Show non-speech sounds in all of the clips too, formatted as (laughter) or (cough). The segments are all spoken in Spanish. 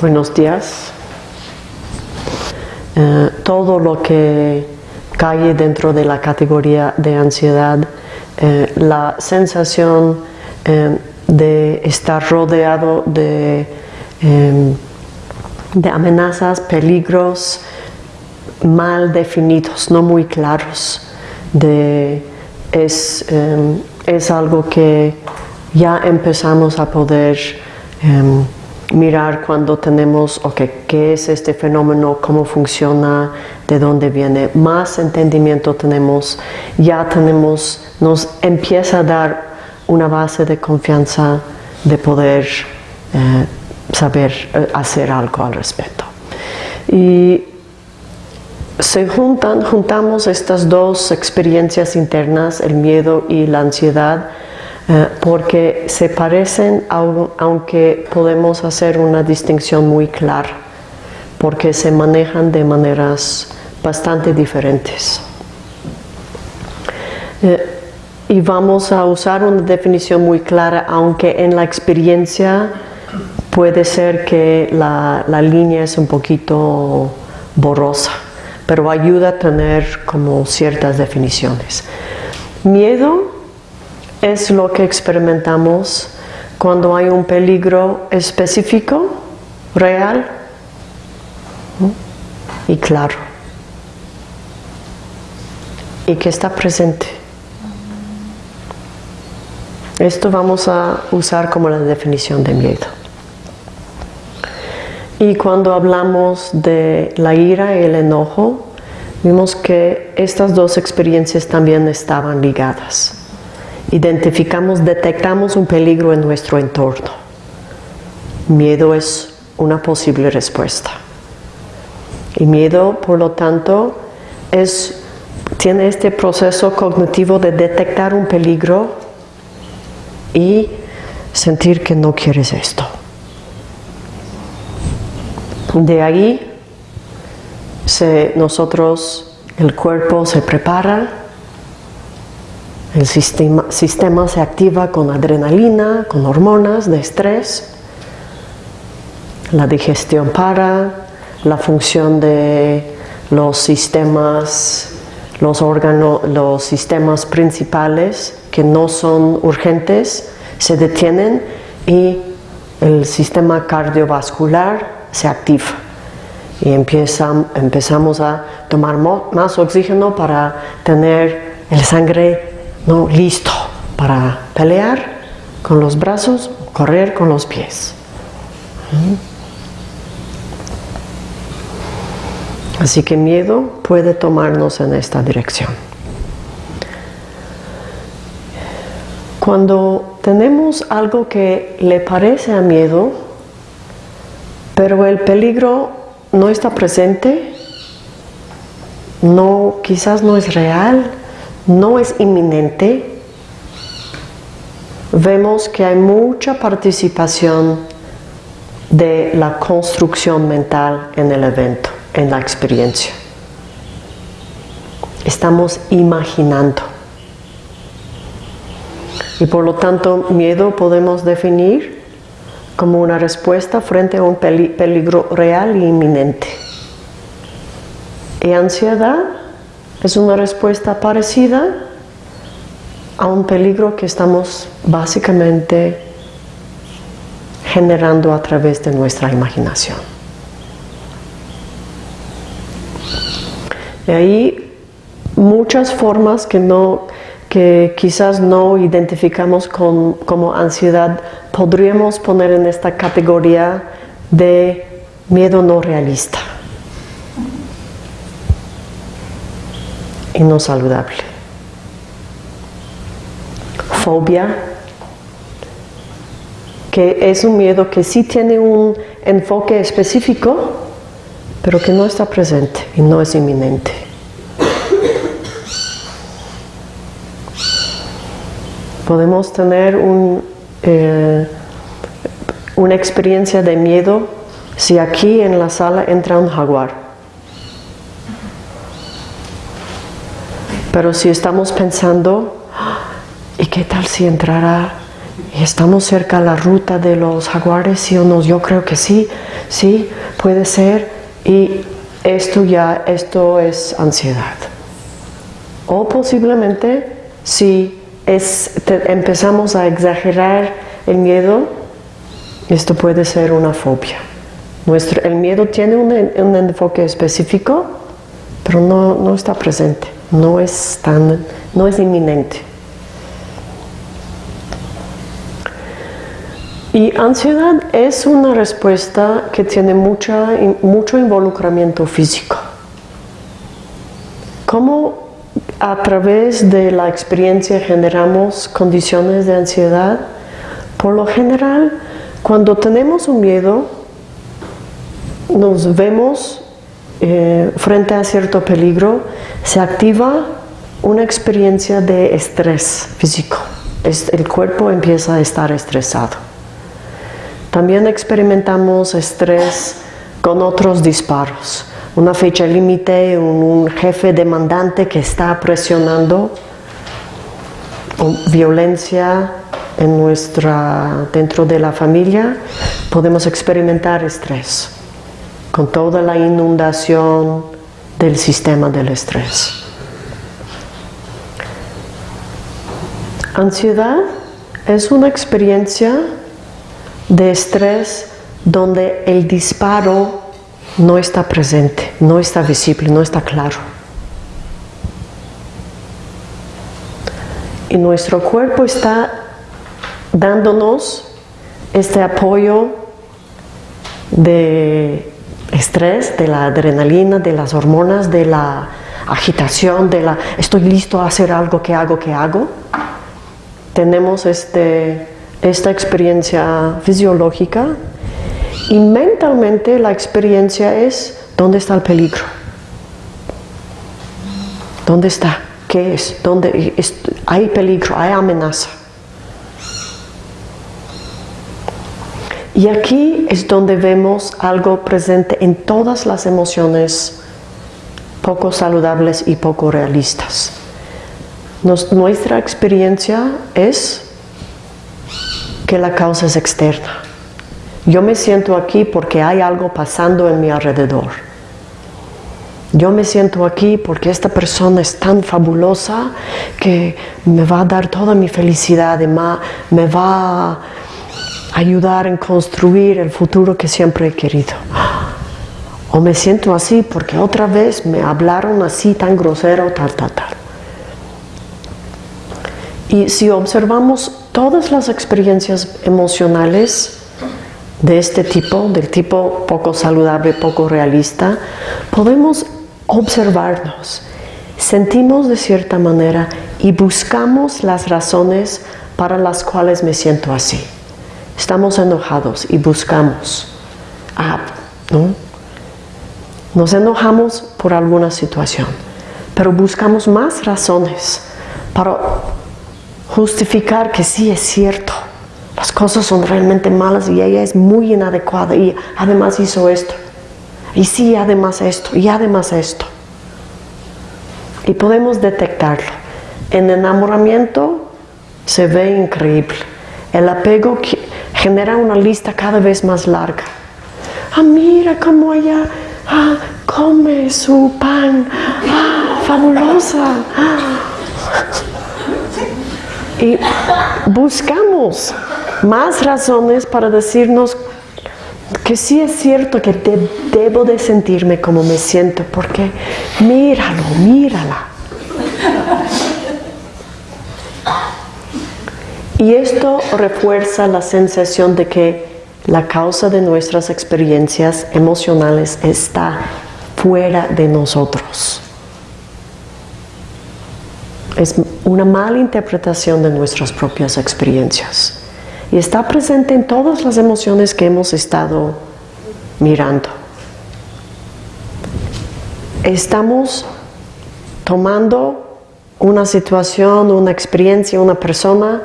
Buenos días. Eh, todo lo que cae dentro de la categoría de ansiedad, eh, la sensación eh, de estar rodeado de, amenazas, peligros mal definidos, no muy claros, es algo que ya empezamos a poder mirar cuando tenemos, ok, qué es este fenómeno, cómo funciona, de dónde viene, más entendimiento tenemos, ya tenemos, nos empieza a dar una base de confianza de poder eh, saber eh, hacer algo al respecto. Y se juntan, juntamos estas dos experiencias internas, el miedo y la ansiedad, eh, porque se parecen aunque podemos hacer una distinción muy clara, porque se manejan de maneras bastante diferentes. Eh, y vamos a usar una definición muy clara, aunque en la experiencia puede ser que la, la línea es un poquito borrosa, pero ayuda a tener como ciertas definiciones. Miedo es lo que experimentamos cuando hay un peligro específico, real y claro, y que está presente. Esto vamos a usar como la definición de miedo. Y cuando hablamos de la ira y el enojo, vimos que estas dos experiencias también estaban ligadas identificamos, detectamos un peligro en nuestro entorno. Miedo es una posible respuesta. Y miedo, por lo tanto, es, tiene este proceso cognitivo de detectar un peligro y sentir que no quieres esto. De ahí nosotros, el cuerpo se prepara el sistema, sistema se activa con adrenalina, con hormonas de estrés. La digestión para, la función de los sistemas, los órganos, los sistemas principales que no son urgentes se detienen y el sistema cardiovascular se activa y empezamos a tomar más oxígeno para tener el sangre no listo para pelear con los brazos, correr con los pies. ¿Mm? Así que miedo puede tomarnos en esta dirección. Cuando tenemos algo que le parece a miedo, pero el peligro no está presente, no, quizás no es real, no es inminente, vemos que hay mucha participación de la construcción mental en el evento, en la experiencia. Estamos imaginando. Y por lo tanto, miedo podemos definir como una respuesta frente a un peligro real e inminente. Y ansiedad es una respuesta parecida a un peligro que estamos básicamente generando a través de nuestra imaginación. Y ahí muchas formas que, no, que quizás no identificamos como ansiedad podríamos poner en esta categoría de miedo no realista. Y no saludable. Fobia, que es un miedo que sí tiene un enfoque específico, pero que no está presente y no es inminente. Podemos tener un, eh, una experiencia de miedo si aquí en la sala entra un jaguar. Pero si estamos pensando, ¿y qué tal si entrara y estamos cerca a la ruta de los jaguares, sí o no, yo creo que sí, sí, puede ser, y esto ya, esto es ansiedad. O posiblemente si es, empezamos a exagerar el miedo, esto puede ser una fobia. Nuestro, el miedo tiene un, un enfoque específico, pero no, no, está presente, no es, tan, no es inminente. Y ansiedad es una respuesta que tiene mucha, mucho involucramiento físico. ¿Cómo a través de la experiencia generamos condiciones de ansiedad? Por lo general, cuando tenemos un miedo, nos vemos eh, frente a cierto peligro, se activa una experiencia de estrés físico. el cuerpo empieza a estar estresado. También experimentamos estrés con otros disparos. Una fecha límite, un, jefe demandante que está presionando, violencia en nuestra, dentro de la familia, podemos experimentar estrés con toda la inundación del sistema del estrés. Ansiedad es una experiencia de estrés donde el disparo no está presente, no está visible, no está claro. Y nuestro cuerpo está dándonos este apoyo de estrés, de la adrenalina, de las hormonas, de la agitación, de la estoy listo a hacer algo que hago, que hago. Tenemos este esta experiencia fisiológica y mentalmente la experiencia es ¿dónde está el peligro? ¿Dónde está? ¿Qué es? ¿Dónde hay peligro? ¿Hay amenaza? Y aquí es donde vemos algo presente en todas las emociones poco saludables y poco realistas. nuestra experiencia es que la causa es externa. Yo me siento aquí porque hay algo pasando en mi alrededor. Yo me siento aquí porque esta persona es tan fabulosa que me va a dar toda mi felicidad, me va ayudar en construir el futuro que siempre he querido. O me siento así porque otra vez me hablaron así tan grosero, tal, tal, tal. Y si observamos todas las experiencias emocionales de este tipo, del tipo poco saludable, poco realista, podemos observarnos, sentimos de cierta manera y buscamos las razones para las cuales me siento así. Estamos enojados y buscamos. ¿no? Nos enojamos por alguna situación, pero buscamos más razones para justificar que sí es cierto, las cosas son realmente malas y ella es muy inadecuada y además hizo esto, y sí, además esto, y además esto. Y podemos detectarlo. En enamoramiento se ve increíble. El apego genera una lista cada vez más larga. Ah, mira cómo ella ah, come su pan. Ah, fabulosa. Y buscamos más razones para decirnos que sí es cierto que debo de sentirme como me siento, porque míralo, mírala. Y esto refuerza la sensación de que la causa de nuestras experiencias emocionales está fuera de nosotros es una mala interpretación de nuestras propias experiencias y está presente en todas las emociones que hemos estado mirando. Estamos tomando una situación, una experiencia, una persona,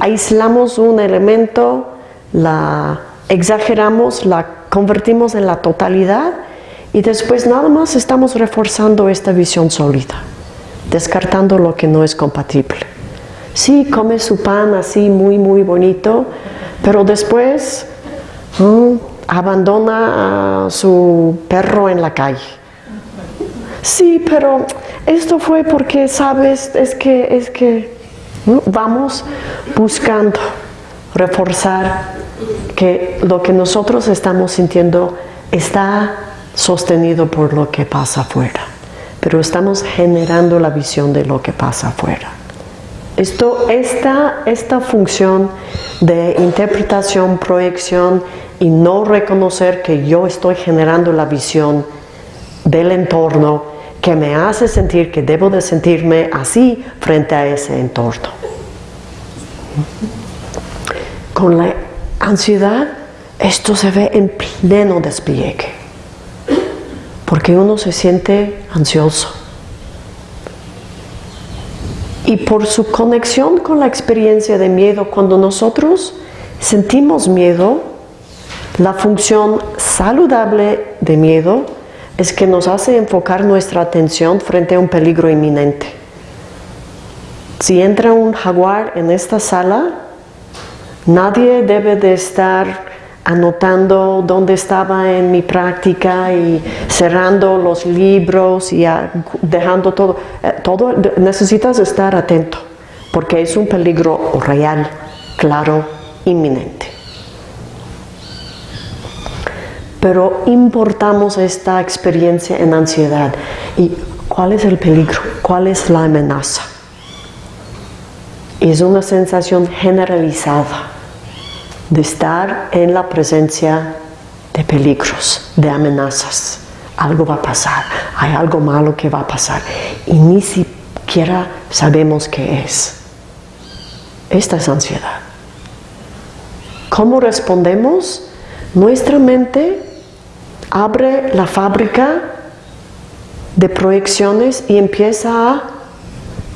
aislamos un elemento, la exageramos, la convertimos en la totalidad y después nada más estamos reforzando esta visión sólida descartando lo que no es compatible. sí come su pan así muy, muy bonito, pero después abandona a su perro en la calle. Sí, pero esto fue porque, sabes, es que, es que vamos buscando reforzar que lo que nosotros estamos sintiendo está sostenido por lo que pasa afuera, pero estamos generando la visión de lo que pasa afuera. Esto, esta, esta función de interpretación, proyección y no reconocer que yo estoy generando la visión del entorno que me hace sentir que debo de sentirme así frente a ese entorno. Con la ansiedad, esto se ve en pleno despliegue, porque uno se siente ansioso. Y por su conexión con la experiencia de miedo, cuando nosotros sentimos miedo, la función saludable de miedo es que nos hace enfocar nuestra atención frente a un peligro inminente. Si entra un jaguar en esta sala, nadie debe de estar anotando dónde estaba en mi práctica y cerrando los libros y dejando todo. Eh, todo necesitas estar atento porque es un peligro real, claro, inminente. Pero importamos esta experiencia en ansiedad. ¿Y cuál es el peligro? ¿Cuál es la amenaza? Es una sensación generalizada de estar en la presencia de peligros, de amenazas. Algo va a pasar, hay algo malo que va a pasar y ni siquiera sabemos qué es. Esta es ansiedad. ¿Cómo respondemos? Nuestra mente abre la fábrica de proyecciones y empieza a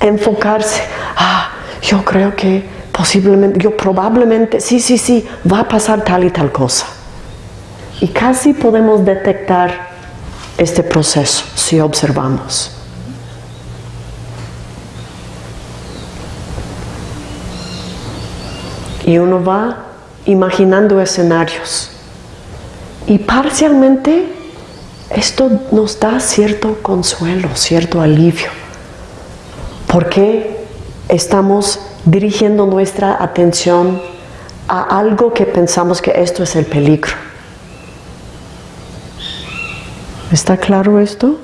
enfocarse. Ah, yo creo que posiblemente, yo probablemente, sí, sí, sí, va a pasar tal y tal cosa. Y casi podemos detectar este proceso si observamos. Y uno va imaginando escenarios y parcialmente esto nos da cierto consuelo, cierto alivio, porque estamos dirigiendo nuestra atención a algo que pensamos que esto es el peligro. ¿Está claro esto?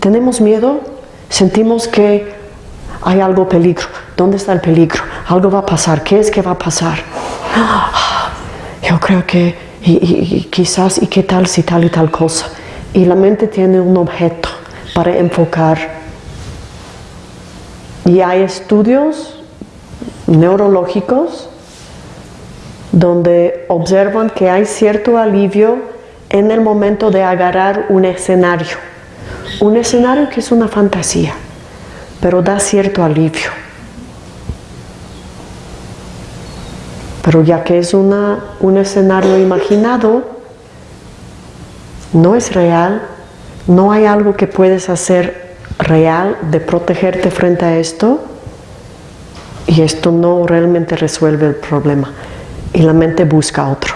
¿Tenemos miedo? Sentimos que hay algo peligro. ¿Dónde está el peligro? Algo va a pasar. ¿Qué es que va a pasar? (gasps) Yo creo que y, quizás, ¿y qué tal si tal y tal cosa? Y la mente tiene un objeto para enfocar. Y hay estudios neurológicos donde observan que hay cierto alivio en el momento de agarrar un escenario. Un escenario que es una fantasía, pero da cierto alivio. Pero ya que es una, un escenario imaginado, no es real, no hay algo que puedes hacer real de protegerte frente a esto y esto no realmente resuelve el problema y la mente busca otro.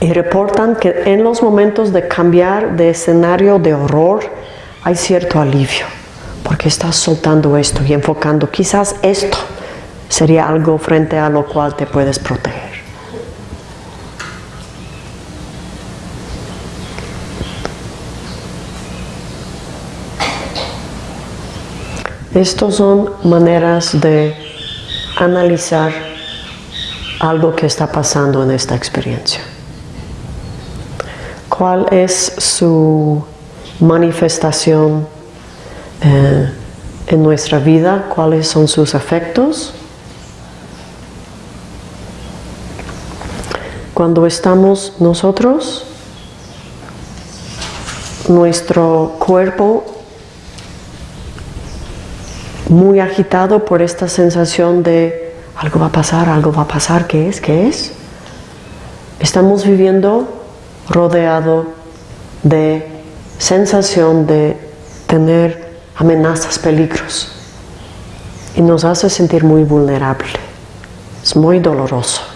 Y reportan que en los momentos de cambiar de escenario de horror hay cierto alivio porque estás soltando esto y enfocando quizás esto sería algo frente a lo cual te puedes proteger. Estas son maneras de analizar algo que está pasando en esta experiencia. ¿Cuál es su manifestación eh, en nuestra vida? ¿Cuáles son sus efectos? Cuando estamos nosotros, nuestro cuerpo muy agitado por esta sensación de algo va a pasar, algo va a pasar, ¿qué es? ¿Qué es? Estamos viviendo rodeado de sensación de tener amenazas, peligros. y nos hace sentir muy vulnerable. Es muy doloroso.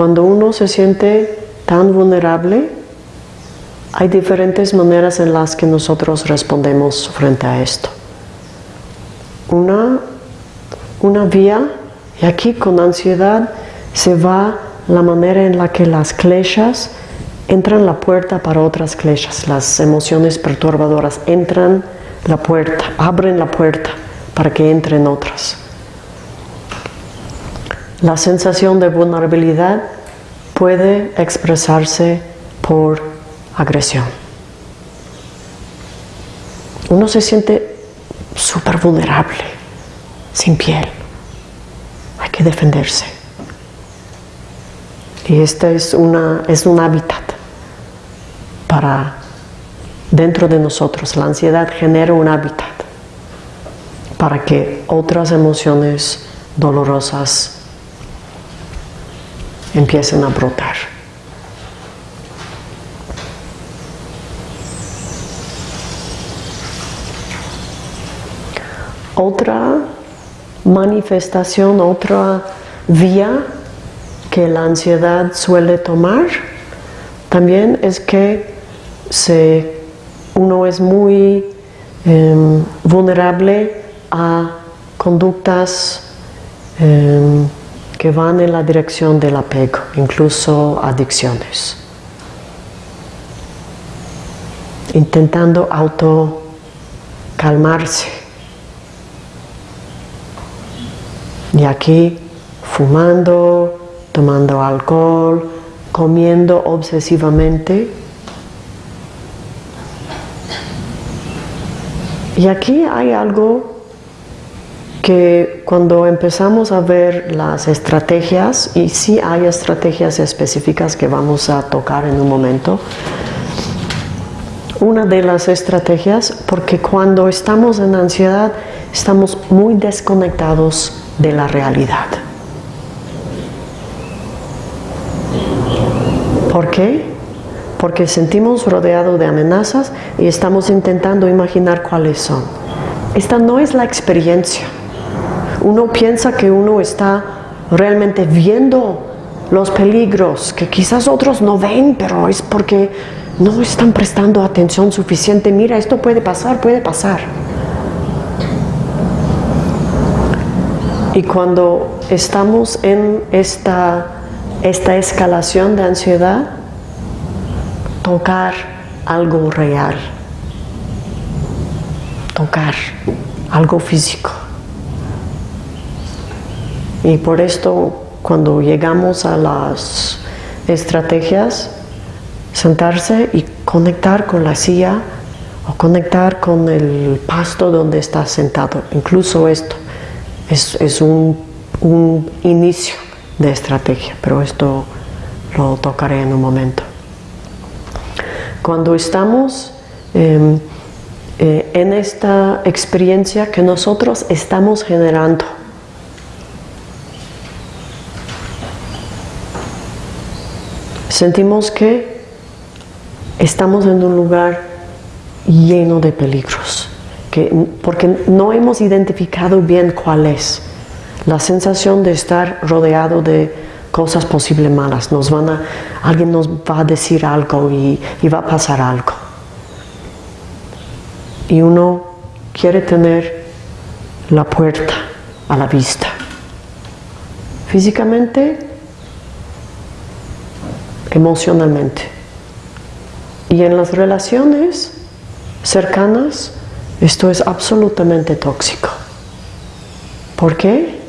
Cuando uno se siente tan vulnerable, hay diferentes maneras en las que nosotros respondemos frente a esto. Una, una vía, y aquí con ansiedad se va la manera en la que las kleshas entran la puerta para otras kleshas, las emociones perturbadoras entran la puerta, abren la puerta para que entren otras. La sensación de vulnerabilidad puede expresarse por agresión. Uno se siente súper vulnerable, sin piel. Hay que defenderse. Y este es, una, es un hábitat para dentro de nosotros. La ansiedad genera un hábitat para que otras emociones dolorosas empiecen a brotar. Otra manifestación, otra vía que la ansiedad suele tomar también es que se, uno es muy em, vulnerable a conductas em, que van en la dirección del apego, incluso adicciones. Intentando auto calmarse. Y aquí fumando, tomando alcohol, comiendo obsesivamente. Y aquí hay algo que cuando empezamos a ver las estrategias, y sí hay estrategias específicas que vamos a tocar en un momento, una de las estrategias, porque cuando estamos en ansiedad estamos muy desconectados de la realidad. ¿Por qué? Porque sentimos rodeado de amenazas y estamos intentando imaginar cuáles son. Esta no es la experiencia uno piensa que uno está realmente viendo los peligros que quizás otros no ven, pero es porque no están prestando atención suficiente. Mira, esto puede pasar, puede pasar. Y cuando estamos en esta, esta escalación de ansiedad, tocar algo real, tocar algo físico. Y por esto, cuando llegamos a las estrategias, sentarse y conectar con la silla o conectar con el pasto donde estás sentado. Incluso esto es, un, inicio de estrategia, pero esto lo tocaré en un momento. Cuando estamos em, eh, en esta experiencia que nosotros estamos generando, sentimos que estamos en un lugar lleno de peligros, que, porque no hemos identificado bien cuál es. La sensación de estar rodeado de cosas posibles malas, nos van a, alguien nos va a decir algo y, y va a pasar algo. Y uno quiere tener la puerta a la vista. Físicamente emocionalmente. Y en las relaciones cercanas, esto es absolutamente tóxico. ¿Por qué?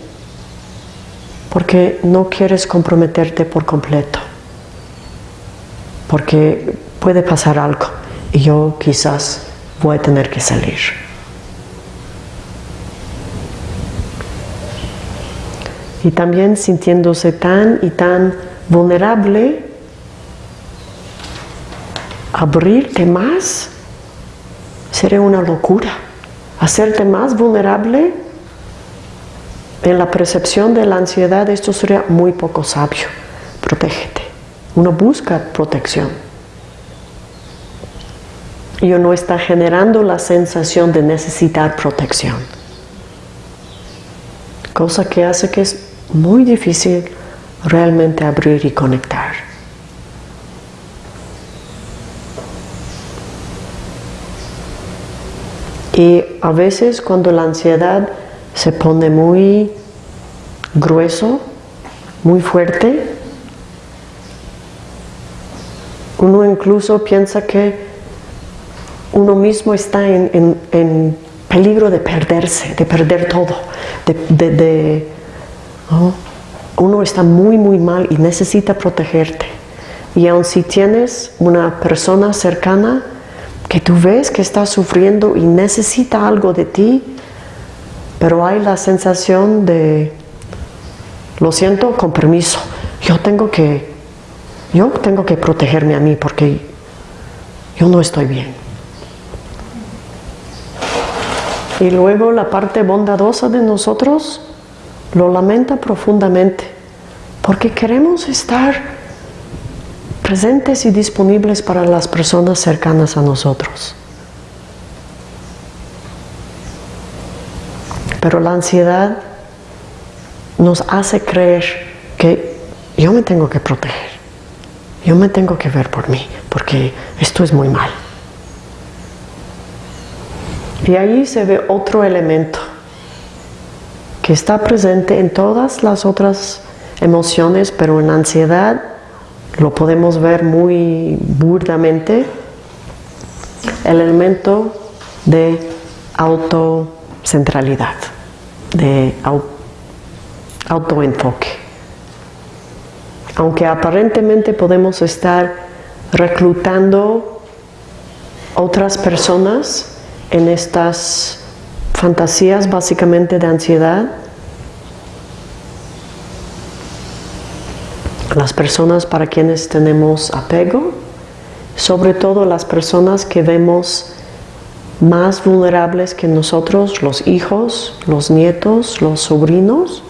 Porque no quieres comprometerte por completo. Porque puede pasar algo y yo quizás voy a tener que salir. Y también sintiéndose tan y tan vulnerable abrirte más sería una locura. Hacerte más vulnerable en la percepción de la ansiedad, esto sería muy poco sabio. Protégete. Uno busca protección. y uno está generando la sensación de necesitar protección. Cosa que hace que es muy difícil realmente abrir y conectar. Y a veces cuando la ansiedad se pone muy grueso, muy fuerte, uno incluso piensa que uno mismo está en, peligro de perderse, de perder todo, de, uno está muy muy mal y necesita protegerte. Y aun si tienes una persona cercana que tú ves que está sufriendo y necesita algo de ti, pero hay la sensación de, lo siento, con permiso, yo tengo que, yo tengo que protegerme a mí porque yo no estoy bien. Y luego la parte bondadosa de nosotros lo lamenta profundamente, porque queremos estar presentes y disponibles para las personas cercanas a nosotros. Pero la ansiedad nos hace creer que yo me tengo que proteger, yo me tengo que ver por mí, porque esto es muy mal. Y ahí se ve otro elemento que está presente en todas las otras emociones, pero en ansiedad lo podemos ver muy burdamente, el elemento de autocentralidad, de autoenfoque. Aunque aparentemente podemos estar reclutando otras personas en estas fantasías básicamente de ansiedad, las personas para quienes tenemos apego, sobre todo las personas que vemos más vulnerables que nosotros, los hijos, los nietos, los sobrinos,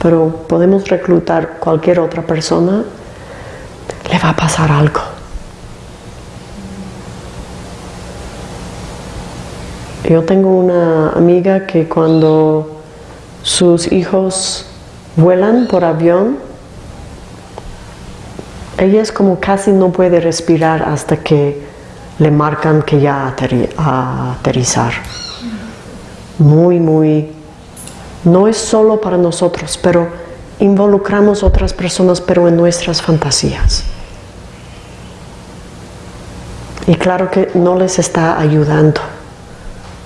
pero podemos reclutar cualquier otra persona, le va a pasar algo. Yo tengo una amiga que cuando sus hijos vuelan por avión, ella es como casi no puede respirar hasta que le marcan que ya aterrizar. Muy, muy... No es solo para nosotros, pero involucramos otras personas, pero en nuestras fantasías. Y claro que no les está ayudando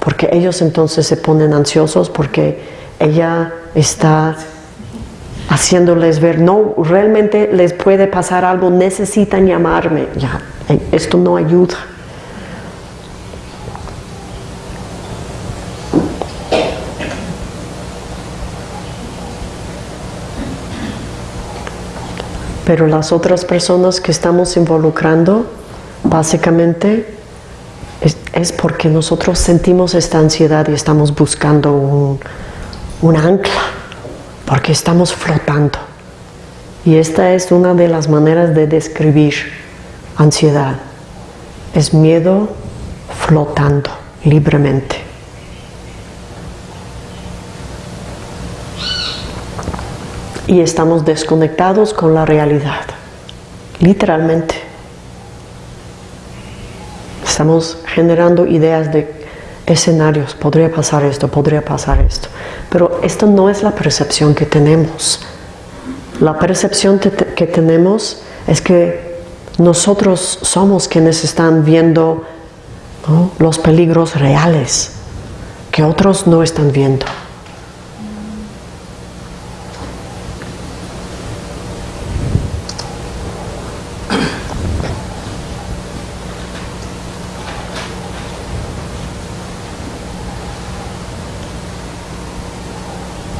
porque ellos entonces se ponen ansiosos porque ella está haciéndoles ver, no, realmente les puede pasar algo, necesitan llamarme. Ya, esto no ayuda. Pero las otras personas que estamos involucrando, básicamente, es, porque nosotros sentimos esta ansiedad y estamos buscando un, un ancla, porque estamos flotando. Y esta es una de las maneras de describir ansiedad. Es miedo flotando libremente. Y estamos desconectados con la realidad, literalmente. Estamos generando ideas de escenarios, podría pasar esto, podría pasar esto. Pero esto no es la percepción que tenemos. La percepción que tenemos es que nosotros somos quienes están viendo los peligros reales que otros no están viendo.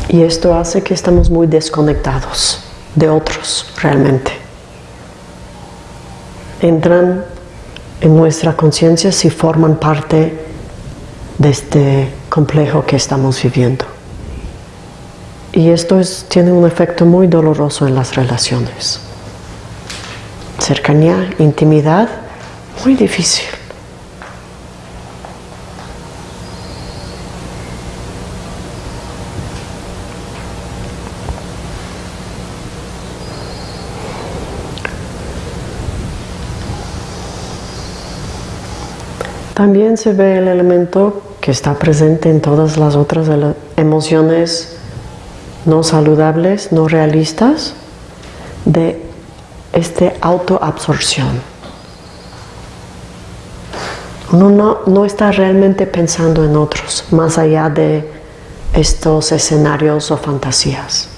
Y esto hace que estamos muy desconectados de otros realmente. Entran en nuestra conciencia si forman parte de este complejo que estamos viviendo. Y esto tiene un efecto muy doloroso en las relaciones. Cercanía, intimidad, muy difícil. También se ve el elemento que está presente en todas las otras emociones no saludables, no realistas, de esta autoabsorción. Uno no, no está realmente pensando en otros, más allá de estos escenarios o fantasías.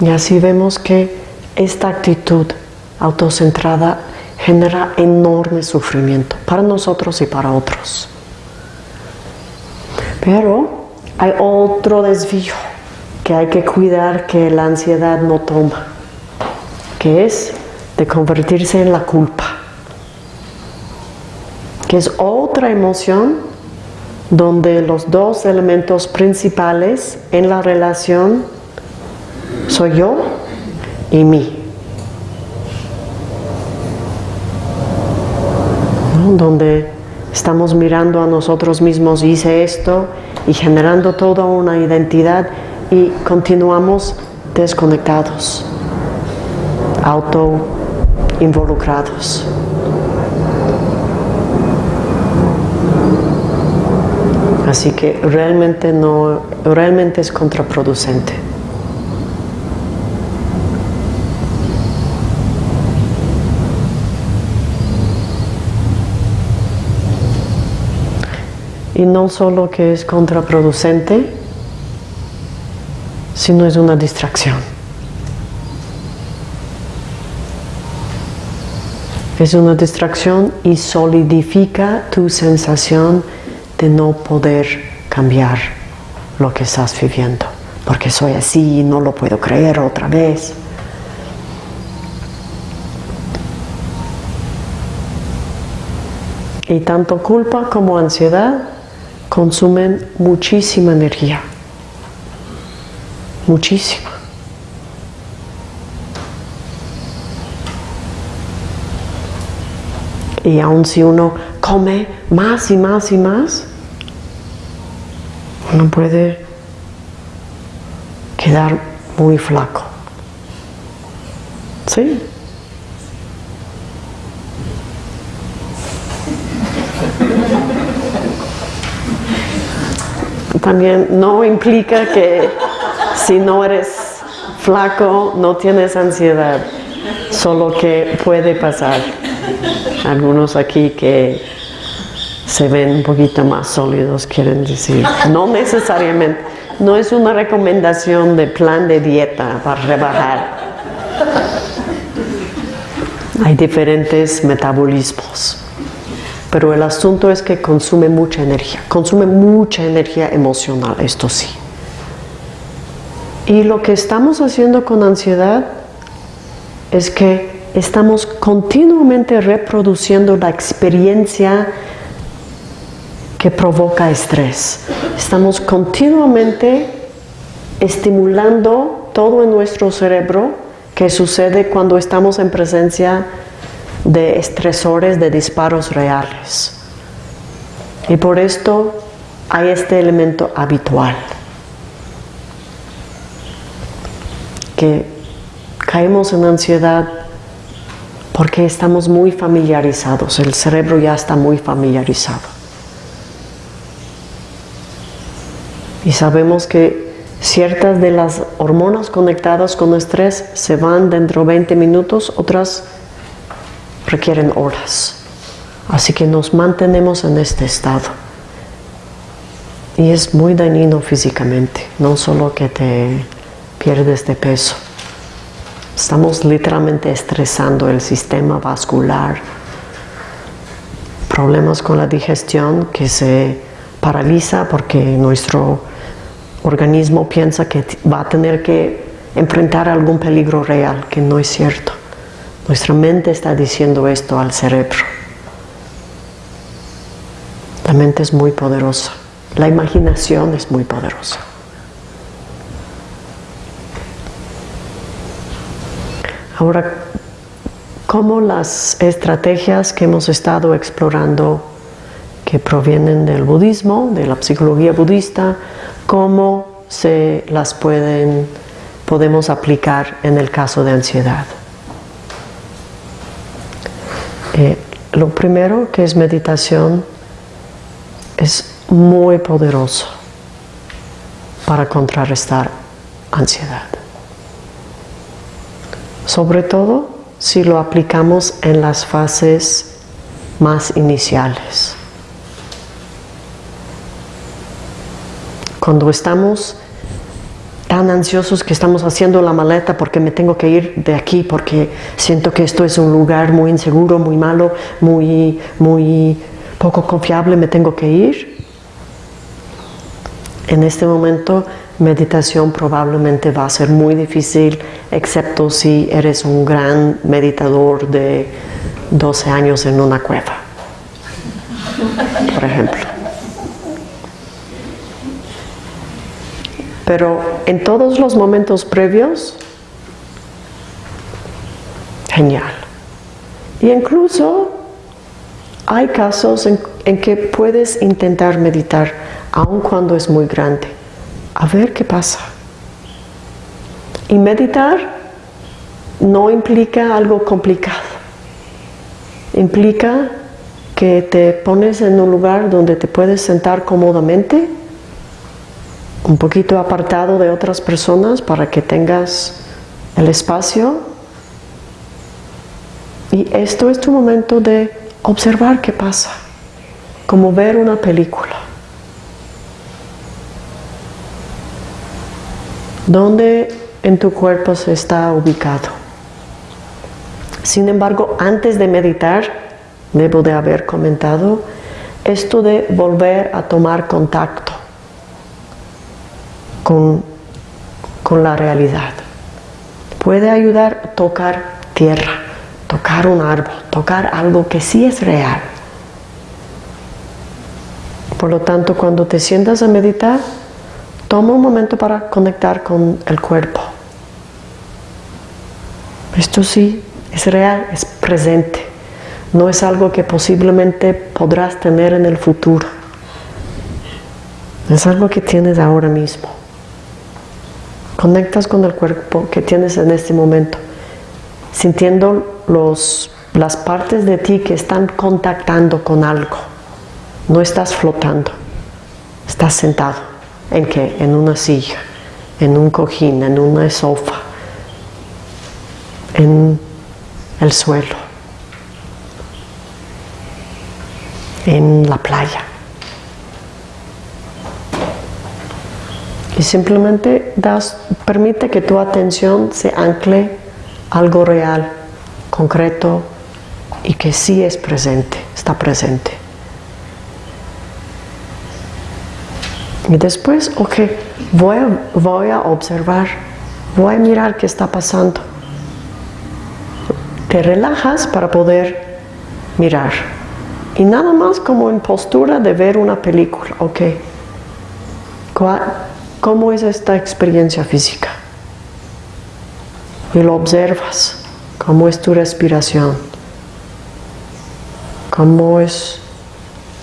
Y así vemos que esta actitud autocentrada genera enorme sufrimiento para nosotros y para otros. Pero hay otro desvío que hay que cuidar que la ansiedad no toma, que es de convertirse en la culpa, que es otra emoción donde los dos elementos principales en la relación soy yo y mí. Donde estamos mirando a nosotros mismos, hice esto y generando toda una identidad y continuamos desconectados, auto involucrados. Así que realmente no, realmente es contraproducente. Y no solo que es contraproducente, sino es una distracción. Es una distracción y solidifica tu sensación de no poder cambiar lo que estás viviendo. Porque soy así y no lo puedo creer otra vez. Y tanto culpa como ansiedad consumen muchísima energía, muchísima. Y aun si uno come más y más y más, uno puede quedar muy flaco. ¿Sí? También no implica que si no eres flaco no tienes ansiedad, solo que puede pasar. Algunos aquí que se ven un poquito más sólidos quieren decir, no necesariamente, no es una recomendación de plan de dieta para rebajar. Hay diferentes metabolismos. Pero el asunto es que consume mucha energía, consume mucha energía emocional, esto sí. Y lo que estamos haciendo con ansiedad es que estamos continuamente reproduciendo la experiencia que provoca estrés. Estamos continuamente estimulando todo en nuestro cerebro que sucede cuando estamos en presencia de estresores, de disparos reales. Y por esto hay este elemento habitual, que caemos en ansiedad porque estamos muy familiarizados, el cerebro ya está muy familiarizado. Y sabemos que ciertas de las hormonas conectadas con estrés se van dentro de 20 minutos, otras requieren horas. Así que nos mantenemos en este estado. Y es muy dañino físicamente, no solo que te pierdes de peso. Estamos literalmente estresando el sistema vascular. Problemas con la digestión que se paraliza porque nuestro organismo piensa que va a tener que enfrentar algún peligro real, que no es cierto. Nuestra mente está diciendo esto al cerebro. La mente es muy poderosa. La imaginación es muy poderosa. Ahora, ¿cómo las estrategias que hemos estado explorando que provienen del budismo, de la psicología budista, cómo se las pueden, podemos aplicar en el caso de ansiedad. Eh, lo primero que es meditación es muy poderoso para contrarrestar ansiedad. Sobre todo si lo aplicamos en las fases más iniciales. Cuando estamos tan ansiosos que estamos haciendo la maleta porque me tengo que ir de aquí porque siento que esto es un lugar muy inseguro, muy malo, muy, muy poco confiable, me tengo que ir. En este momento meditación probablemente va a ser muy difícil, excepto si eres un gran meditador de 12 años en una cueva, por ejemplo. Pero en todos los momentos previos, genial. Y incluso hay casos en, en que puedes intentar meditar aun cuando es muy grande a ver qué pasa. Y meditar no implica algo complicado. Implica que te pones en un lugar donde te puedes sentar cómodamente, un poquito apartado de otras personas para que tengas el espacio. Y esto es tu momento de observar qué pasa, como ver una película. ¿Dónde en tu cuerpo se está ubicado? Sin embargo, antes de meditar, debo de haber comentado esto de volver a tomar contacto con, con la realidad. Puede ayudar a tocar tierra, tocar un árbol, tocar algo que sí es real. Por lo tanto, cuando te sientas a meditar, Toma un momento para conectar con el cuerpo. Esto sí es real, es presente. No es algo que posiblemente podrás tener en el futuro. Es algo que tienes ahora mismo. Conectas con el cuerpo que tienes en este momento, sintiendo los, las partes de ti que están contactando con algo. No estás flotando, estás sentado. ¿En qué? En una silla, en un cojín, en una sofá, en el suelo, en la playa. Y simplemente das, permite que tu atención se ancle algo real, concreto y que sí es presente, está presente. Y después, ok, voy a, voy a observar, voy a mirar qué está pasando. Te relajas para poder mirar. Y nada más como en postura de ver una película, ok. ¿Cómo es esta experiencia física? Y lo observas. ¿Cómo es tu respiración? ¿Cómo es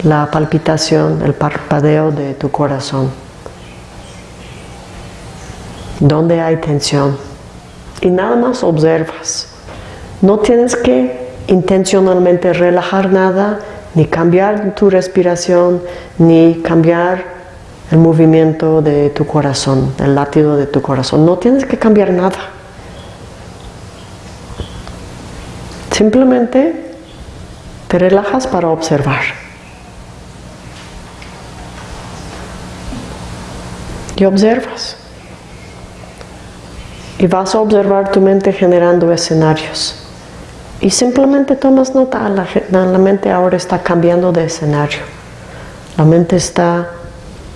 la palpitación, el parpadeo de tu corazón. Donde hay tensión. Y nada más observas. No tienes que intencionalmente relajar nada, ni cambiar tu respiración, ni cambiar el movimiento de tu corazón, el latido de tu corazón. No tienes que cambiar nada. Simplemente te relajas para observar. y observas. Y vas a observar tu mente generando escenarios. Y simplemente tomas nota, la, la mente ahora está cambiando de escenario. La mente está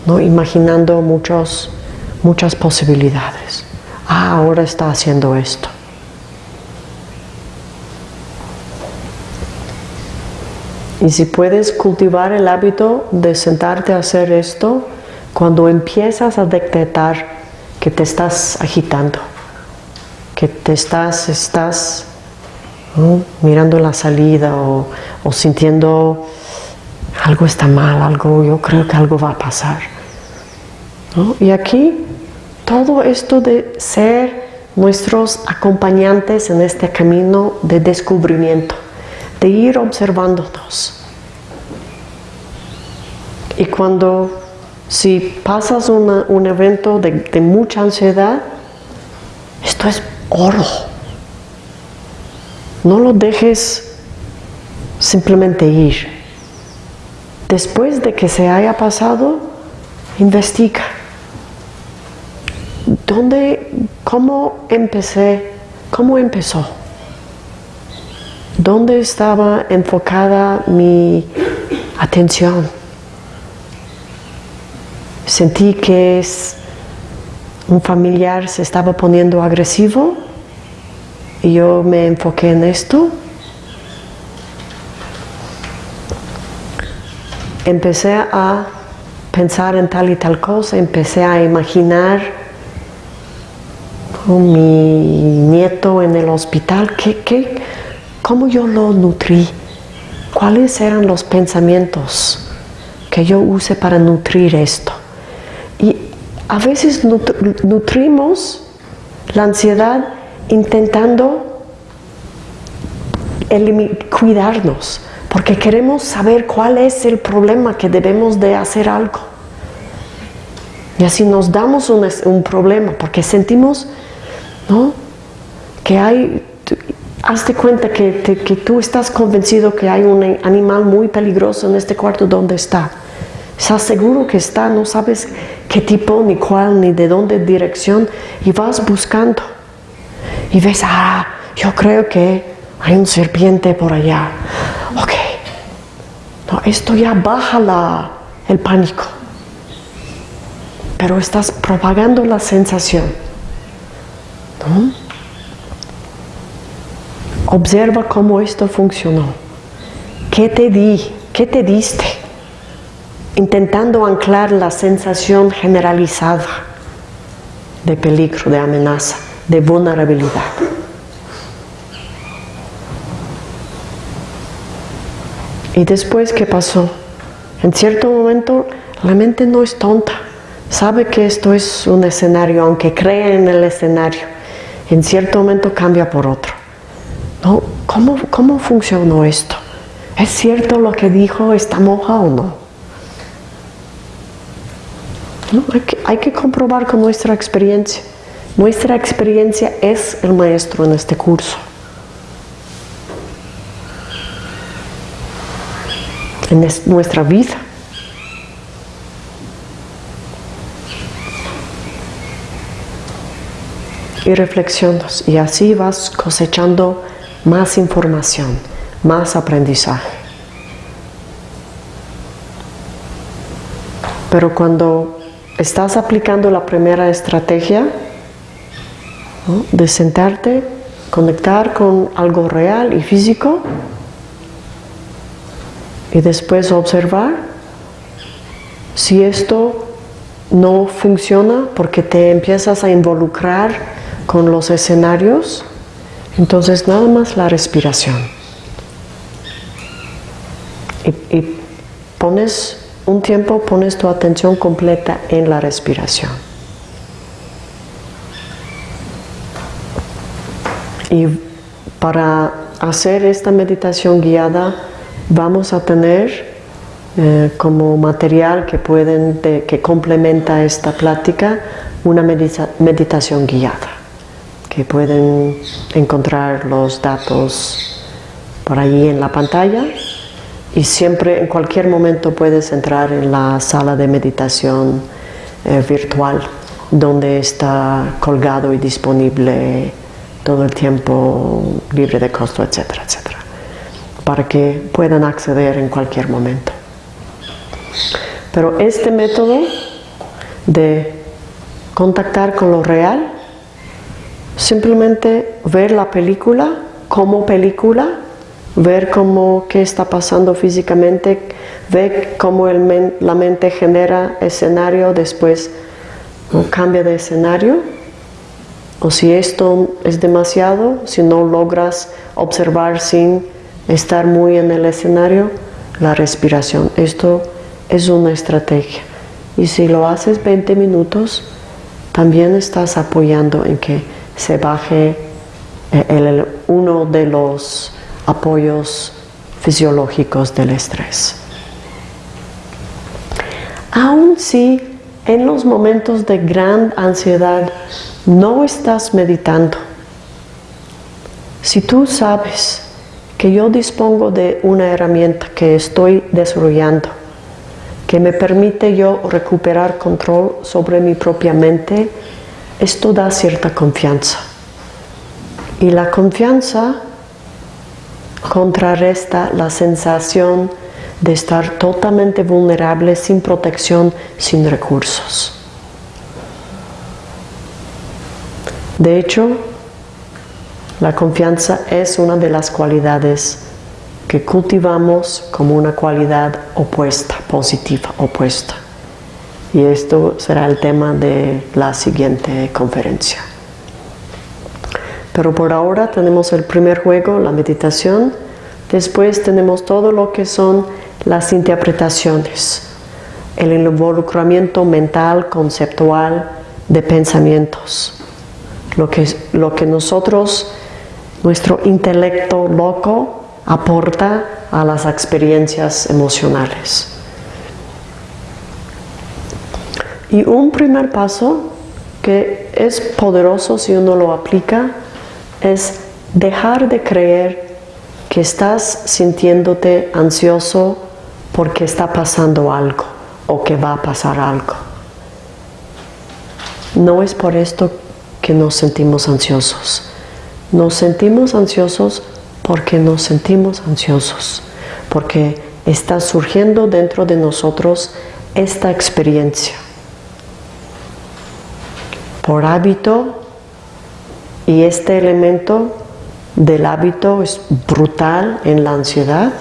¿no? imaginando muchos, muchas posibilidades. Ah, ahora está haciendo esto. Y si puedes cultivar el hábito de sentarte a hacer esto, cuando empiezas a detectar que te estás agitando, que te estás, estás mirando la salida o, o sintiendo algo está mal, algo, yo creo que algo va a pasar. ¿no? Y aquí todo esto de ser nuestros acompañantes en este camino de descubrimiento, de ir observándonos. Y cuando, si pasas un evento de, de mucha ansiedad, esto es oro. No lo dejes simplemente ir. Después de que se haya pasado, investiga. ¿Dónde, cómo empecé, cómo empezó? ¿Dónde estaba enfocada mi atención? Sentí que es un familiar se estaba poniendo agresivo y yo me enfoqué en esto. Empecé a pensar en tal y tal cosa, empecé a imaginar mi nieto en el hospital, ¿qué, qué, cómo yo lo nutrí, cuáles eran los pensamientos que yo use para nutrir esto. Y a veces nutrimos la ansiedad intentando cuidarnos, porque queremos saber cuál es el problema que debemos de hacer algo. Y así nos damos un, problema, porque sentimos ¿no? Que hay, hazte cuenta que, que tú estás convencido que hay un animal muy peligroso en este cuarto donde está. Estás seguro que está, no sabes qué tipo, ni cuál, ni de dónde dirección, y vas buscando. Y ves, ah, yo creo que hay un serpiente por allá. No, esto ya baja la, el pánico. Pero estás propagando la sensación. Observa cómo esto funcionó. ¿Qué te di? ¿Qué te diste? Intentando anclar la sensación generalizada de peligro, de amenaza, de vulnerabilidad. ¿Y después qué pasó? En cierto momento la mente no es tonta, sabe que esto es un escenario, aunque cree en el escenario en cierto momento cambia por otro. ¿No? ¿Cómo, ¿Cómo funcionó esto? ¿Es cierto lo que dijo esta monja o no? ¿No? Hay, que, hay que comprobar con nuestra experiencia. Nuestra experiencia es el maestro en este curso. En nuestra vida. y reflexionas y así vas cosechando más información, más aprendizaje. Pero cuando estás aplicando la primera estrategia de sentarte, conectar con algo real y físico y después observar si esto no funciona porque te empiezas a involucrar con los escenarios, entonces nada más la respiración. Y, pones un tiempo, pones tu atención completa en la respiración. Y para hacer esta meditación guiada vamos a tener eh, como material que, pueden, que complementa esta plática una meditación guiada que pueden encontrar los datos por ahí en la pantalla. Y siempre en cualquier momento puedes entrar en la sala de meditación eh, virtual donde está colgado y disponible todo el tiempo libre de costo, etcétera, etcétera, para que puedan acceder en cualquier momento. Pero este método de contactar con lo real Simplemente ver la película como película, ver cómo, qué está pasando físicamente, ver cómo la mente genera escenario, después cambia de escenario. O si esto es demasiado, si no logras observar sin estar muy en el escenario, la respiración. Esto es una estrategia. Y si lo haces 20 minutos, también estás apoyando en que se baje eh, uno de los apoyos fisiológicos del estrés. Aun si en los momentos de gran ansiedad no estás meditando, si tú sabes que yo dispongo de una herramienta que estoy desarrollando, que me permite yo recuperar control sobre mi propia mente, esto da cierta confianza. Y la confianza contrarresta la sensación de estar totalmente vulnerable, sin protección, sin recursos. De hecho, la confianza es una de las cualidades que cultivamos como una cualidad opuesta, positiva, opuesta. Y esto será el tema de la siguiente conferencia. Pero por ahora tenemos el primer juego, la meditación. Después tenemos todo lo que son las interpretaciones, el involucramiento mental, conceptual, de pensamientos. Lo que, lo que nosotros, nuestro intelecto loco, aporta a las experiencias emocionales. Y un primer paso que es poderoso si uno lo aplica es dejar de creer que estás sintiéndote ansioso porque está pasando algo o que va a pasar algo. No es por esto que nos sentimos ansiosos. Nos sentimos ansiosos porque nos sentimos ansiosos, porque está surgiendo dentro de nosotros esta experiencia. Por hábito, y este elemento del hábito es brutal en la ansiedad,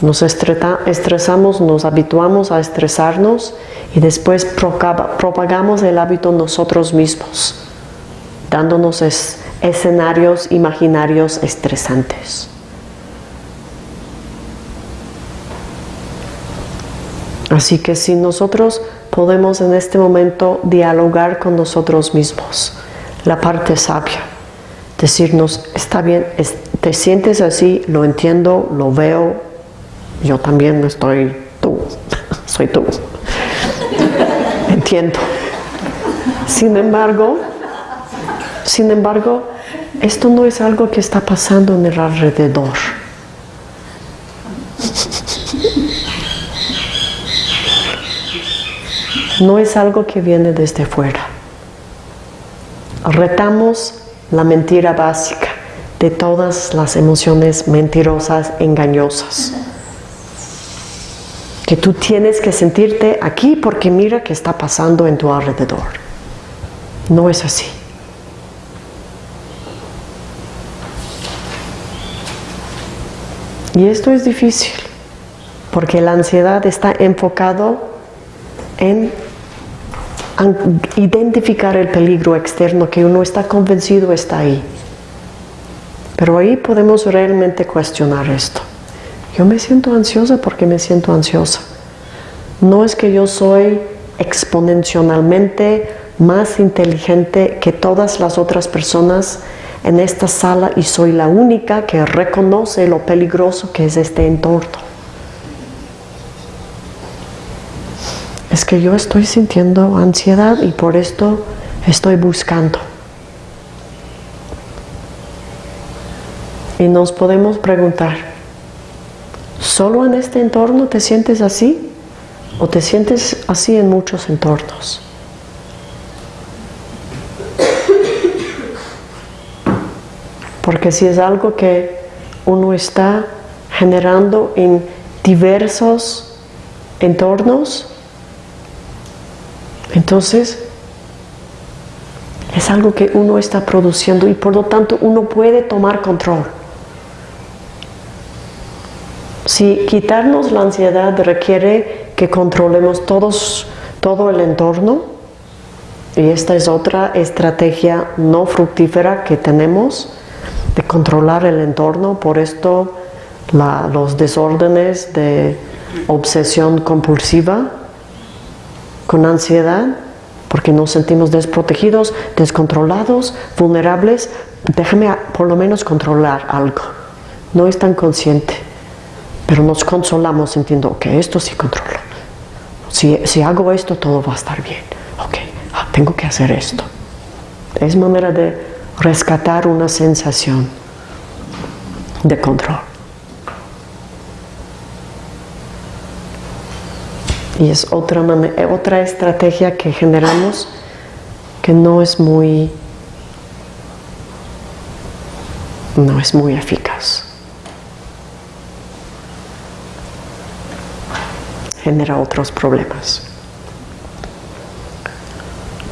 nos estresamos, nos habituamos a estresarnos y después propagamos el hábito nosotros mismos, dándonos escenarios imaginarios estresantes. Así que si nosotros podemos en este momento dialogar con nosotros mismos, la parte sabia, decirnos, está bien, te sientes así, lo entiendo, lo veo, yo también estoy tú, (laughs) soy tú, (laughs) entiendo. Sin embargo, sin embargo, esto no es algo que está pasando en el alrededor. No es algo que viene desde fuera. Retamos la mentira básica de todas las emociones mentirosas, engañosas que tú tienes que sentirte aquí porque mira qué está pasando en tu alrededor. No es así. Y esto es difícil, porque la ansiedad está enfocado en identificar el peligro externo que uno está convencido está ahí. Pero ahí podemos realmente cuestionar esto. Yo me siento ansiosa porque me siento ansiosa. No es que yo soy exponencialmente más inteligente que todas las otras personas en esta sala y soy la única que reconoce lo peligroso que es este entorno. Es que yo estoy sintiendo ansiedad y por esto estoy buscando. Y nos podemos preguntar, ¿Solo en este entorno te sientes así? ¿O te sientes así en muchos entornos? Porque si es algo que uno está generando en diversos entornos, entonces es algo que uno está produciendo y por lo tanto uno puede tomar control. Si quitarnos la ansiedad requiere que controlemos todos, todo el entorno, y esta es otra estrategia no fructífera que tenemos, de controlar el entorno, por esto los desórdenes de obsesión compulsiva, con ansiedad, porque nos sentimos desprotegidos, descontrolados, vulnerables. Déjame por lo menos controlar algo. No es tan consciente, pero nos consolamos sintiendo, que esto sí controlo. Si, si hago esto, todo va a estar bien. Ok, ah, tengo que hacer esto. Es manera de rescatar una sensación de control. Y es otra, otra estrategia que generamos que no es muy, no es muy eficaz. Genera otros problemas.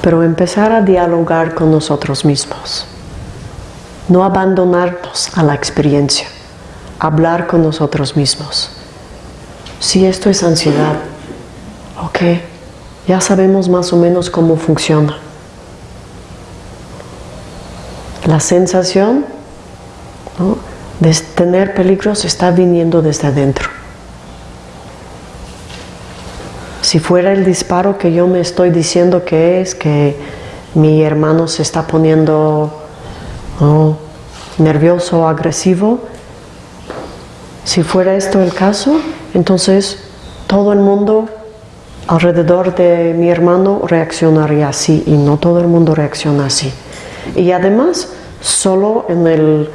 Pero empezar a dialogar con nosotros mismos. No abandonarnos a la experiencia. Hablar con nosotros mismos. Si esto es ansiedad, Ok, ya sabemos más o menos cómo funciona. La sensación de tener peligros está viniendo desde adentro. Si fuera el disparo que yo me estoy diciendo que es, que mi hermano se está poniendo nervioso o agresivo, si fuera esto el caso, entonces todo el mundo alrededor de mi hermano reaccionaría así y no todo el mundo reacciona así. Y además, solo en, el,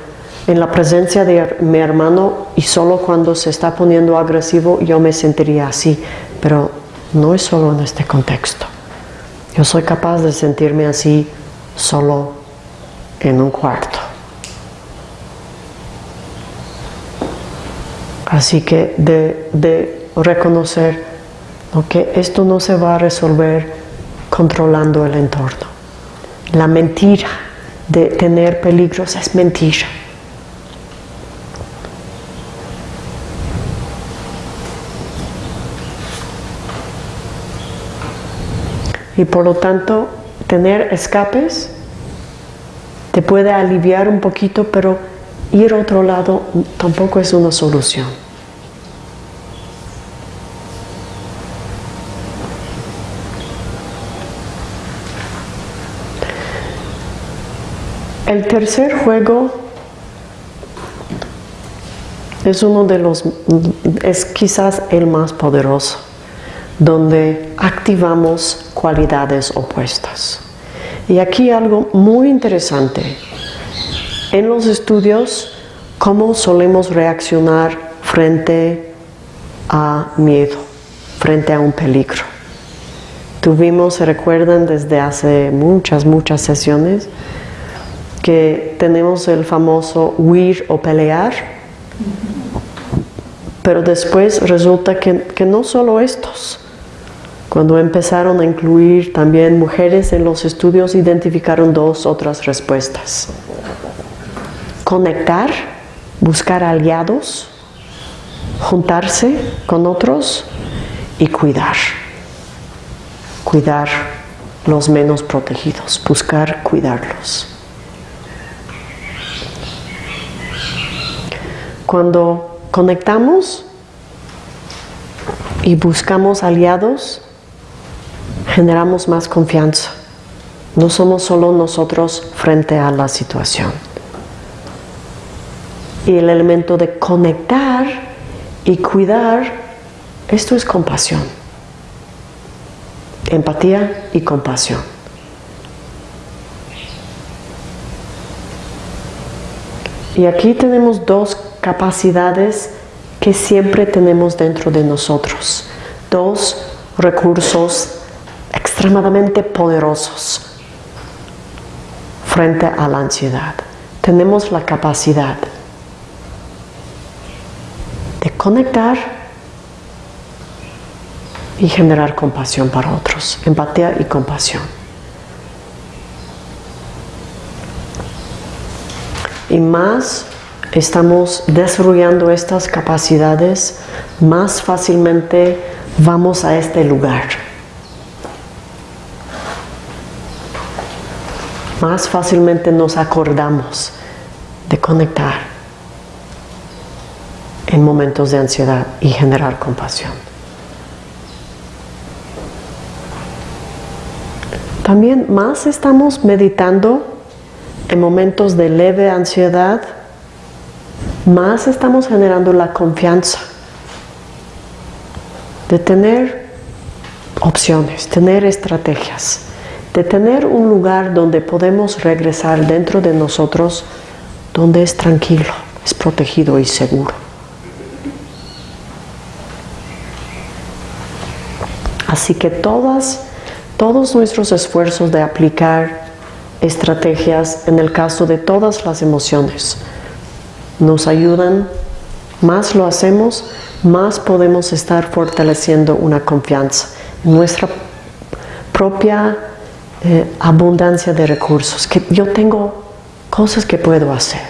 en la presencia de mi hermano y solo cuando se está poniendo agresivo yo me sentiría así, pero no es solo en este contexto. Yo soy capaz de sentirme así solo en un cuarto. Así que de, de reconocer que esto no se va a resolver controlando el entorno. La mentira de tener peligros es mentira. Y por lo tanto, tener escapes te puede aliviar un poquito, pero ir a otro lado tampoco es una solución. El tercer juego es uno de los, es quizás el más poderoso, donde activamos cualidades opuestas. Y aquí algo muy interesante. En los estudios, cómo solemos reaccionar frente a miedo, frente a un peligro. Tuvimos, se recuerdan desde hace muchas, muchas sesiones, que tenemos el famoso huir o pelear, pero después resulta que, que no solo estos, cuando empezaron a incluir también mujeres en los estudios, identificaron dos otras respuestas. Conectar, buscar aliados, juntarse con otros y cuidar. Cuidar los menos protegidos, buscar cuidarlos. Cuando conectamos y buscamos aliados, generamos más confianza. No somos solo nosotros frente a la situación. Y el elemento de conectar y cuidar, esto es compasión. Empatía y compasión. Y aquí tenemos dos capacidades que siempre tenemos dentro de nosotros. Dos recursos extremadamente poderosos frente a la ansiedad. Tenemos la capacidad de conectar y generar compasión para otros, empatía y compasión. Y más estamos desarrollando estas capacidades, más fácilmente vamos a este lugar. Más fácilmente nos acordamos de conectar, en momentos de ansiedad y generar compasión. También más estamos meditando en momentos de leve ansiedad, más estamos generando la confianza de tener opciones, tener estrategias, de tener un lugar donde podemos regresar dentro de nosotros, donde es tranquilo, es protegido y seguro. Así que todas, todos nuestros esfuerzos de aplicar estrategias en el caso de todas las emociones nos ayudan, más lo hacemos, más podemos estar fortaleciendo una confianza en nuestra propia abundancia de recursos, que yo tengo cosas que puedo hacer.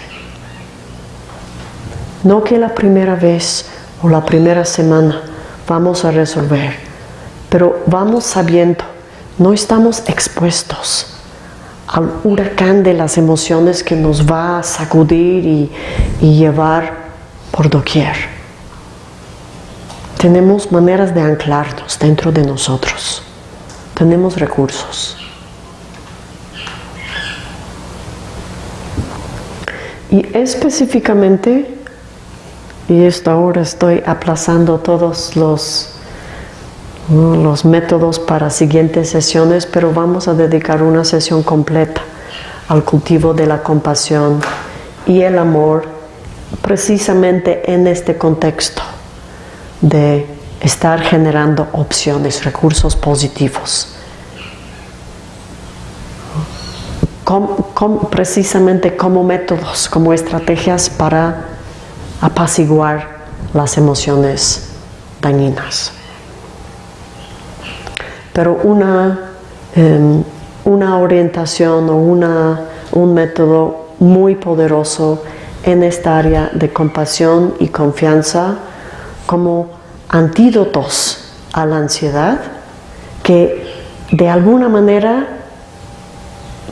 No que la primera vez o la primera semana vamos a resolver, pero vamos sabiendo, no estamos expuestos al huracán de las emociones que nos va a sacudir y, y llevar por doquier. Tenemos maneras de anclarnos dentro de nosotros. Tenemos recursos. Y específicamente, y esto ahora estoy aplazando todos los los métodos para siguientes sesiones, pero vamos a dedicar una sesión completa al cultivo de la compasión y el amor precisamente en este contexto de estar generando opciones, recursos positivos. Precisamente como métodos, como estrategias para apaciguar las emociones dañinas pero una, em, una orientación o una, un método muy poderoso en esta área de compasión y confianza como antídotos a la ansiedad que de alguna manera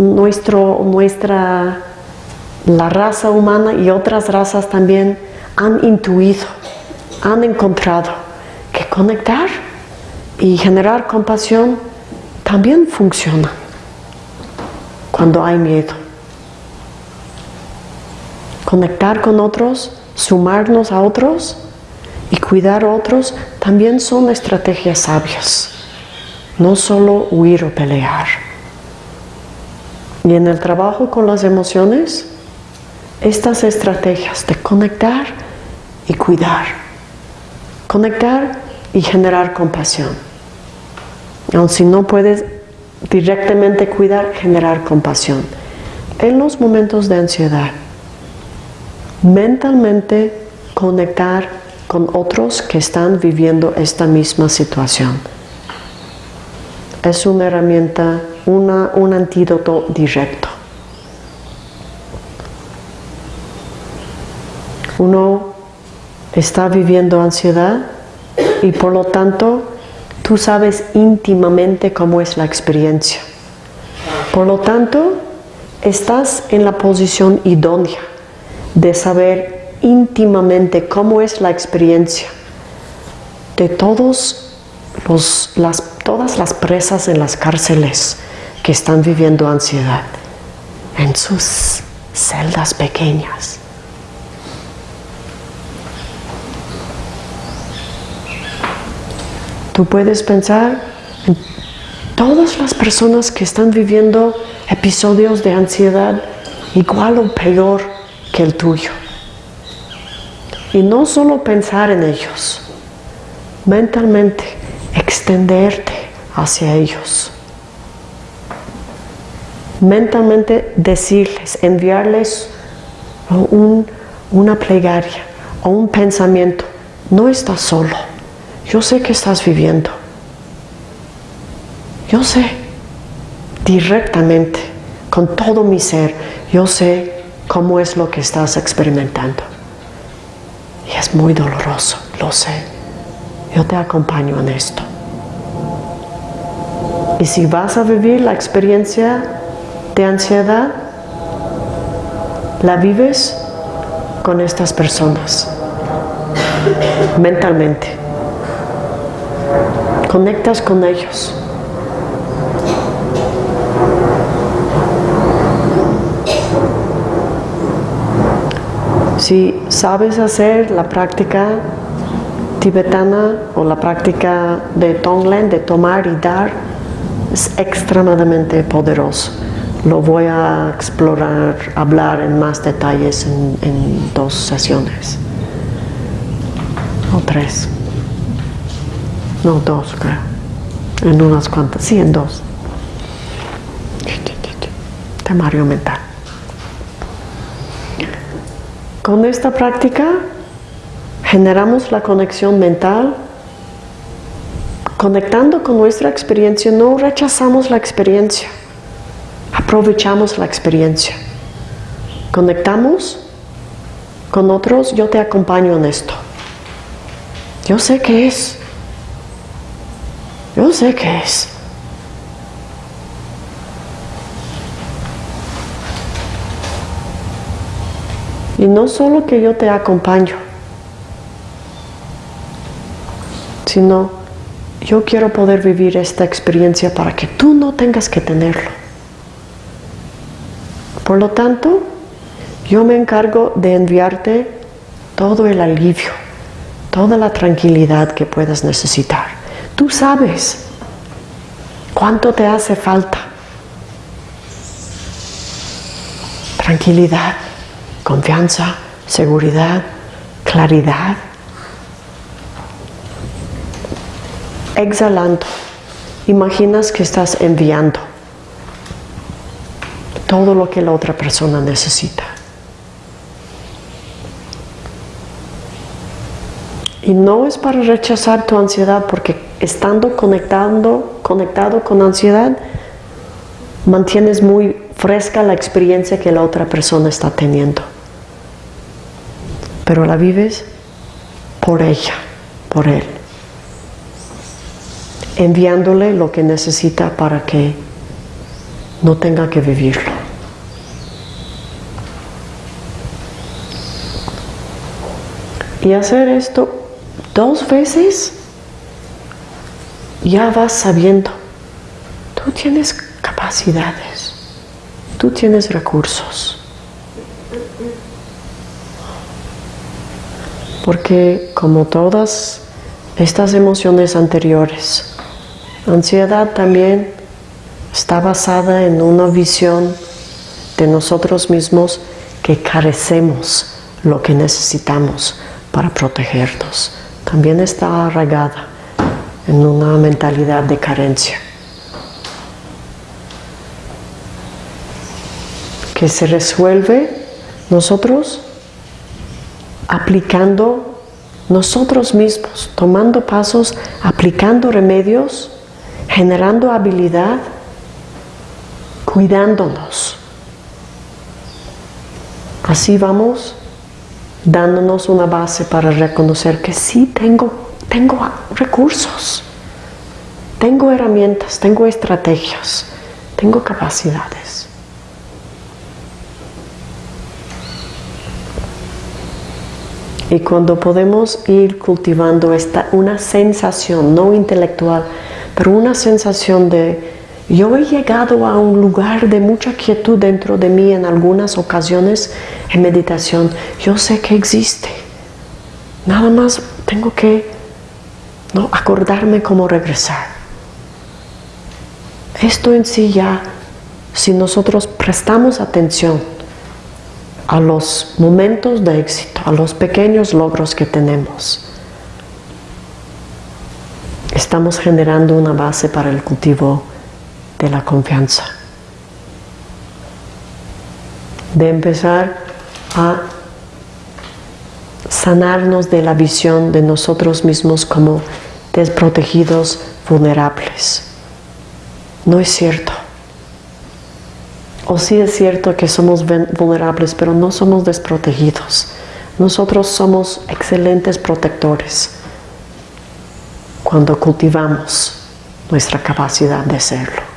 nuestro, nuestra, la raza humana y otras razas también han intuido, han encontrado que conectar y generar compasión también funciona cuando hay miedo. Conectar con otros, sumarnos a otros y cuidar a otros también son estrategias sabias. No solo huir o pelear. Y en el trabajo con las emociones, estas estrategias de conectar y cuidar. Conectar y generar compasión. Aun si no puedes directamente cuidar, generar compasión. En los momentos de ansiedad, mentalmente conectar con otros que están viviendo esta misma situación. Es una herramienta, una, un antídoto directo. Uno está viviendo ansiedad y por lo tanto Tú sabes íntimamente cómo es la experiencia. Por lo tanto, estás en la posición idónea de saber íntimamente cómo es la experiencia de todos los, las, todas las presas en las cárceles que están viviendo ansiedad en sus celdas pequeñas. Tú puedes pensar en todas las personas que están viviendo episodios de ansiedad igual o peor que el tuyo. Y no solo pensar en ellos, mentalmente extenderte hacia ellos. Mentalmente decirles, enviarles una plegaria o un pensamiento. No estás solo yo sé que estás viviendo. Yo sé directamente, con todo mi ser, yo sé cómo es lo que estás experimentando. Y es muy doloroso, lo sé. Yo te acompaño en esto. Y si vas a vivir la experiencia de ansiedad, la vives con estas personas. mentalmente. Conectas con ellos. Si sabes hacer la práctica tibetana o la práctica de Tonglen, de tomar y dar, es extremadamente poderoso. Lo voy a explorar, hablar en más detalles en, dos sesiones. O tres. No, dos creo. En unas cuantas. Sí, en dos. Temario mental. Con esta práctica generamos la conexión mental. Conectando con nuestra experiencia, no rechazamos la experiencia. Aprovechamos la experiencia. Conectamos con otros, yo te acompaño en esto. Yo sé qué es. Yo sé qué es. Y no solo que yo te acompaño, sino yo quiero poder vivir esta experiencia para que tú no tengas que tenerlo. Por lo tanto, yo me encargo de enviarte todo el alivio, toda la tranquilidad que puedas necesitar. Tú sabes cuánto te hace falta. Tranquilidad confianza, seguridad, claridad. Exhalando, imaginas que estás enviando todo lo que la otra persona necesita. Y no es para rechazar tu ansiedad, porque estando conectando, conectado con ansiedad, mantienes muy fresca la experiencia que la otra persona está teniendo pero la vives por ella, por él, enviándole lo que necesita para que no tenga que vivirlo. Y hacer esto dos veces, ya vas sabiendo, tú tienes capacidades, tú tienes recursos. porque como todas estas emociones anteriores, ansiedad también está basada en una visión de nosotros mismos que carecemos lo que necesitamos para protegernos. También está arraigada en una mentalidad de carencia. Que se resuelve nosotros aplicando nosotros mismos, tomando pasos, aplicando remedios, generando habilidad, cuidándonos. Así vamos dándonos una base para reconocer que sí tengo, tengo recursos, tengo herramientas, tengo estrategias, tengo capacidades. Y cuando podemos ir cultivando esta, una sensación, no intelectual, pero una sensación de yo he llegado a un lugar de mucha quietud dentro de mí en algunas ocasiones en meditación. Yo sé que existe. Nada más tengo que ¿no? acordarme cómo regresar. Esto en sí ya, si nosotros prestamos atención, a los momentos de éxito, a los pequeños logros que tenemos. Estamos generando una base para el cultivo de la confianza. De empezar a sanarnos de la visión de nosotros mismos como desprotegidos, vulnerables. No es cierto. O sí es cierto que somos vulnerables, pero no somos desprotegidos. Nosotros somos excelentes protectores cuando cultivamos nuestra capacidad de serlo.